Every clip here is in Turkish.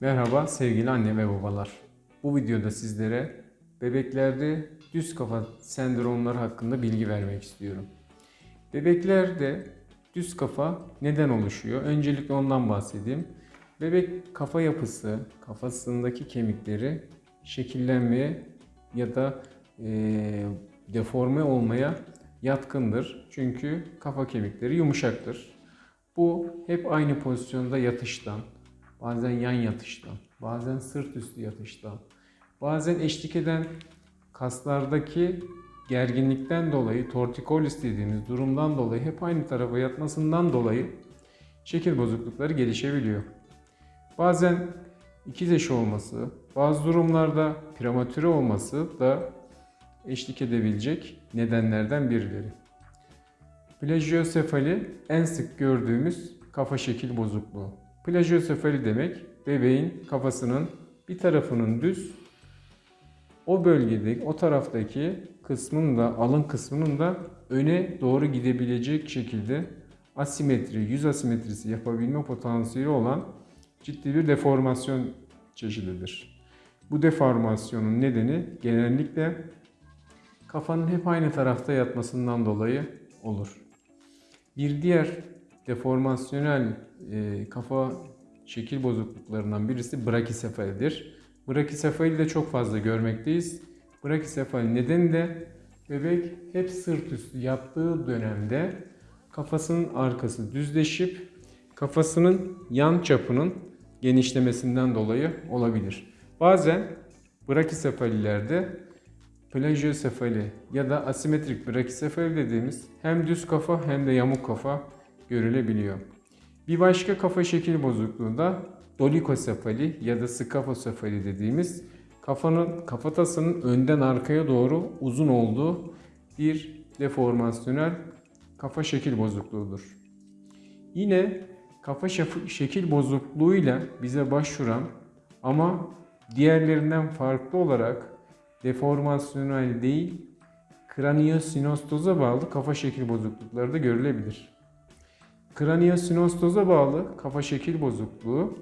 Merhaba sevgili anne ve babalar. Bu videoda sizlere bebeklerde düz kafa sendromları hakkında bilgi vermek istiyorum. Bebeklerde düz kafa neden oluşuyor? Öncelikle ondan bahsedeyim. Bebek kafa yapısı, kafasındaki kemikleri şekillenmeye ya da eee, deforme olmaya yatkındır. Çünkü kafa kemikleri yumuşaktır. Bu hep aynı pozisyonda yatıştan, bazen yan yatıştan, bazen sırt üstü yatıştan, bazen eşlik eden kaslardaki gerginlikten dolayı, tortikolis dediğimiz durumdan dolayı hep aynı tarafa yatmasından dolayı şekil bozuklukları gelişebiliyor. Bazen ikiz eşi olması, bazı durumlarda prematüre olması da eşlik edebilecek nedenlerden birileri. Plajiosefali en sık gördüğümüz kafa şekil bozukluğu. Plajiosefali demek bebeğin kafasının bir tarafının düz, o bölgede, o taraftaki kısmın da, alın kısmının da öne doğru gidebilecek şekilde asimetri, yüz asimetrisi yapabilme potansiyeli olan ciddi bir deformasyon çeşididir. Bu deformasyonun nedeni genellikle kafanın hep aynı tarafta yatmasından dolayı olur. Bir diğer deformasyonel e, kafa şekil bozukluklarından birisi brakisefalidir. Brakisefali de çok fazla görmekteyiz. Brakisefali nedeni de bebek hep sırt üstü yattığı dönemde kafasının arkası düzleşip kafasının yan çapının genişlemesinden dolayı olabilir. Bazen brakisefalilerde plajiosefali ya da asimetrik brakisefali dediğimiz hem düz kafa hem de yamuk kafa görülebiliyor. Bir başka kafa şekil bozukluğu da dolikosefali ya da skafosefali dediğimiz kafanın kafatasının önden arkaya doğru uzun olduğu bir deformasyonel kafa şekil bozukluğudur. Yine kafa şekil bozukluğuyla bize başvuran ama diğerlerinden farklı olarak deformasyonel değil, kraniosinostoza bağlı kafa şekil bozuklukları da görülebilir. Kraniosinostoza bağlı kafa şekil bozukluğu,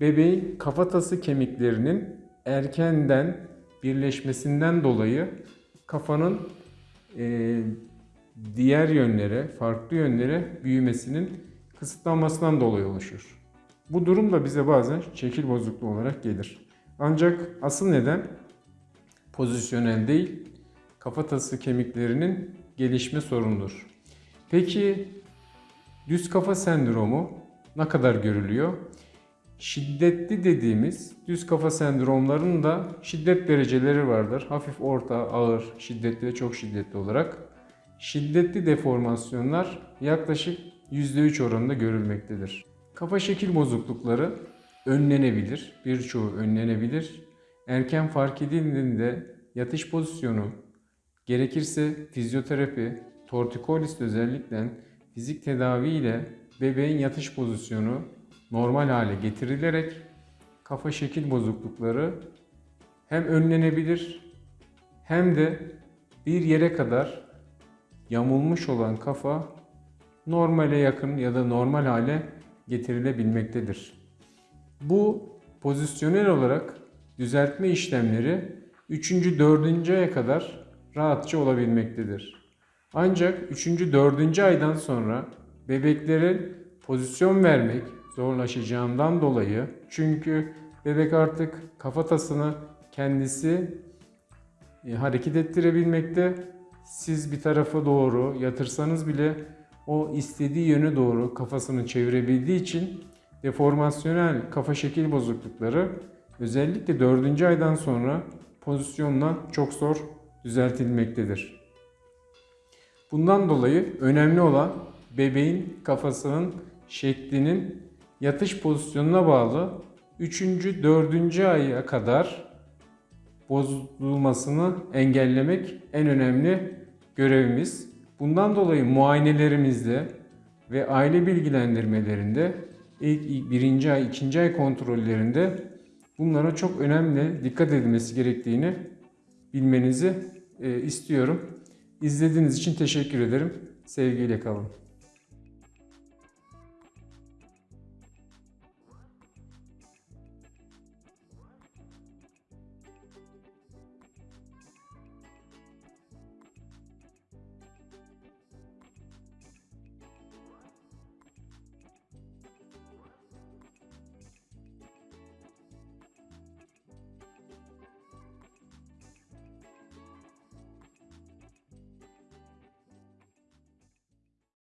bebeğin kafatası kemiklerinin erkenden birleşmesinden dolayı kafanın eee, diğer yönlere, farklı yönlere büyümesinin kısıtlanmasından dolayı oluşur. Bu durum da bize bazen şekil bozukluğu olarak gelir. Ancak asıl neden pozisyonel değil, kafatası kemiklerinin gelişme sorunudur. Peki düz kafa sendromu ne kadar görülüyor? Şiddetli dediğimiz düz kafa sendromlarının da şiddet dereceleri vardır. Hafif, orta, ağır, şiddetli ve çok şiddetli olarak. Şiddetli deformasyonlar yaklaşık %3 oranında görülmektedir. Kafa şekil bozuklukları önlenebilir. Birçoğu önlenebilir. Erken fark edildiğinde yatış pozisyonu, gerekirse fizyoterapi, tortikolis özellikle fizik tedavi ile bebeğin yatış pozisyonu normal hale getirilerek kafa şekil bozuklukları hem önlenebilir hem de bir yere kadar yamulmuş olan kafa normale yakın ya da normal hale getirilebilmektedir. Bu pozisyonel olarak düzeltme işlemleri 3. 4. aya kadar rahatça olabilmektedir. Ancak 3. 4. aydan sonra bebeklere pozisyon vermek zorlaşacağından dolayı çünkü bebek artık kafatasını kendisi e, hareket ettirebilmekte. Siz bir tarafa doğru yatırsanız bile o istediği yöne doğru kafasını çevirebildiği için deformasyonel kafa şekil bozuklukları özellikle 4. aydan sonra pozisyonla çok zor düzeltilmektedir. Bundan dolayı önemli olan bebeğin kafasının şeklinin yatış pozisyonuna bağlı 3. 4. aya kadar bozulmasını engellemek en önemli görevimiz. Bundan dolayı muayenelerimizde ve aile bilgilendirmelerinde ilk birinci ay, ikinci ay kontrollerinde bunlara çok önemli dikkat edilmesi gerektiğini bilmenizi e, istiyorum. İzlediğiniz için teşekkür ederim. Sevgiyle kalın.